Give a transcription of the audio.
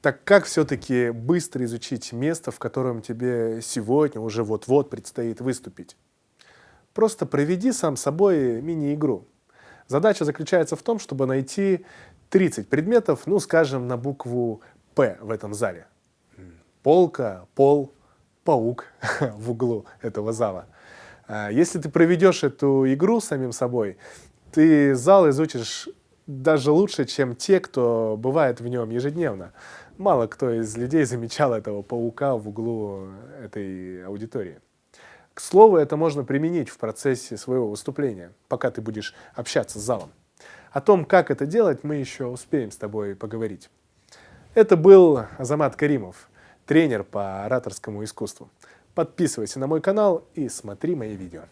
Так как все-таки быстро изучить место, в котором тебе сегодня уже вот-вот предстоит выступить? Просто проведи сам собой мини-игру. Задача заключается в том, чтобы найти 30 предметов, ну, скажем, на букву «П» в этом зале. Полка, пол, паук в углу этого зала. А, если ты проведешь эту игру самим собой, ты зал изучишь даже лучше, чем те, кто бывает в нем ежедневно. Мало кто из людей замечал этого паука в углу этой аудитории. К слову, это можно применить в процессе своего выступления, пока ты будешь общаться с залом. О том, как это делать, мы еще успеем с тобой поговорить. Это был Азамат Каримов, тренер по ораторскому искусству. Подписывайся на мой канал и смотри мои видео.